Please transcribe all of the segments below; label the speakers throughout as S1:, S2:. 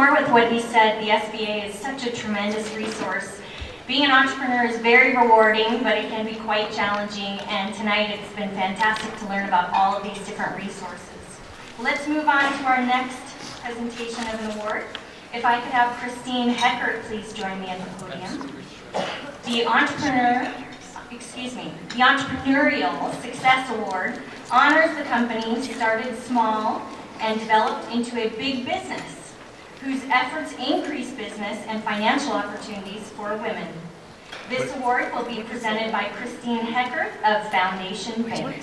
S1: more with what he said. The SBA is such a tremendous resource. Being an entrepreneur is very rewarding, but it can be quite challenging, and tonight it's been fantastic to learn about all of these different resources. Let's move on to our next presentation of an award. If I could have Christine Heckert please join me at the podium. The Entrepreneur, excuse me, the Entrepreneurial Success Award honors the company started small and developed into a big business whose efforts increase business and financial opportunities for women. This award will be presented by Christine Hecker of Foundation Bank.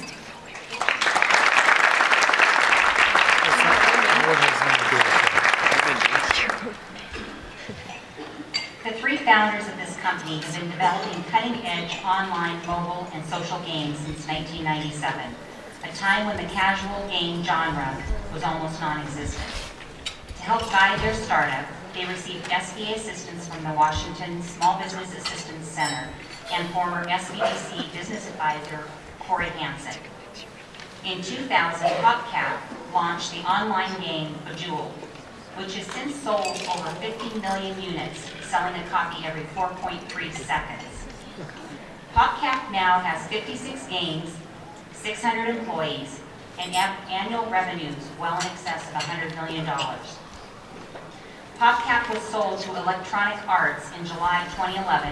S2: The three founders of this company have been developing cutting-edge online, mobile, and social games since 1997, a time when the casual game genre was almost non-existent. Help guide their startup, they received SBA assistance from the Washington Small Business Assistance Center and former SBDC business advisor Corey Hansen. In 2000, PopCap launched the online game Bejeweled, which has since sold over 50 million units, selling a copy every 4.3 seconds. PopCap now has 56 games, 600 employees, and annual revenues well in excess of $100 million. PopCap was sold to Electronic Arts in July 2011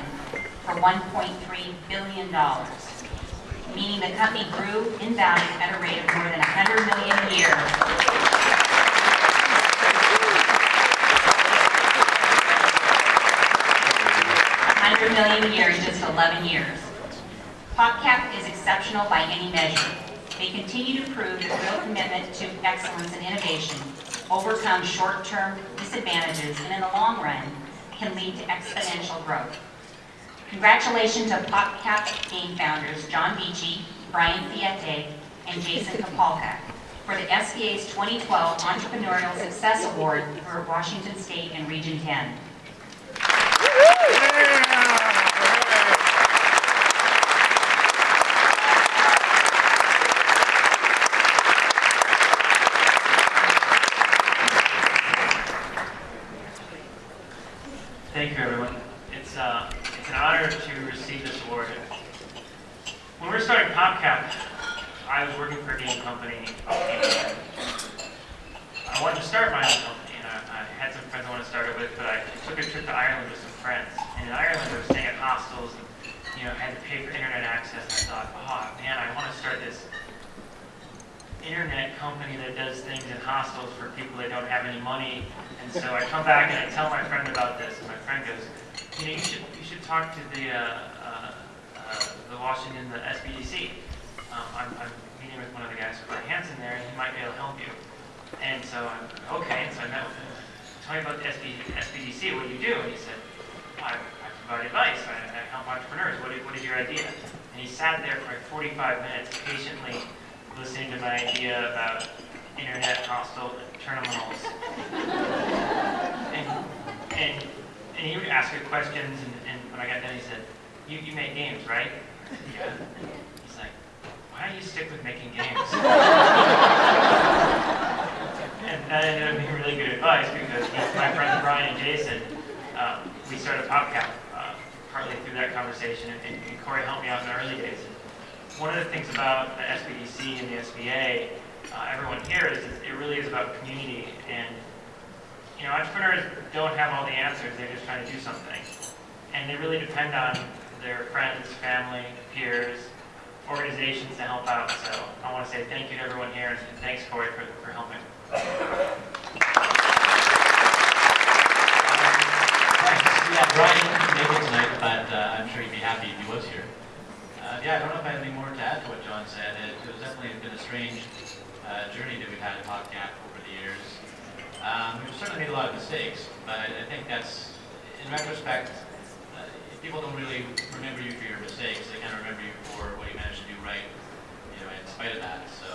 S2: for $1.3 billion, meaning the company grew in value at a rate of more than 100 million a year 100 million a year in just 11 years. PopCap is exceptional by any measure. They continue to prove their real commitment to excellence and innovation overcomes short-term disadvantages and in the long run can lead to exponential growth. Congratulations to PopCap game founders John Vechey, Brian Fiete, and Jason Kapalka for the SBA's 2012 Entrepreneurial Success Award for Washington State and Region 10.
S3: Thank you, everyone. It's, uh, it's an honor to When we were starting PopCap, I was working for a game company. I wanted to start my own company, and I, I had some friends I wanted to start it with, but I took a trip to Ireland with some friends. And in Ireland, we were staying at hostels, and you know, had to pay for internet access. And I thought, oh man, I want to start this internet company that does things in hostels for people that don't have any money. And so I come back and I tell my friend about this, and my friend goes, you know, you should, you should talk to the, uh, uh, the Washington, the SBDC. Um, I'm, I'm meeting with one of the guys from Hanson there, and he might be able to help you. And so I'm, okay, and so I met with him. Tell me about the SB, SBDC, what do you do? And he said, I, I provide advice, I, I help entrepreneurs, what is, what is your idea? And he sat there for like 45 minutes patiently listening to my idea about internet hostel terminals. and, and, and he would ask me questions, and, and when I got done, he said, you, you make games, right? Yeah. He's like, why don't you stick with making games? and that ended up being really good advice because my friends Brian and Jason, um, we started PopCap uh, partly through that conversation, and, and Corey helped me out in the early days. One of the things about the SBDC and the SBA, uh, everyone here, is it really is about community. And, you know, entrepreneurs don't have all the answers, they're just trying to do something. And they really depend on their friends, family, peers, organizations to help out. So I want to say thank you to everyone here, and thanks, Corey, for, for helping.
S4: Yeah, Brian couldn't make it tonight, but uh, I'm sure he'd be happy if he was here. Uh, yeah, I don't know if I have any more to add to what John said. It, it was definitely been a strange uh, journey that we've had at PopCap over the years. Um, we've certainly made a lot of mistakes, but I, think that's, in retrospect, people don't really remember you for your mistakes. They kind of remember you for what you managed to do right, you know, in spite of that. So,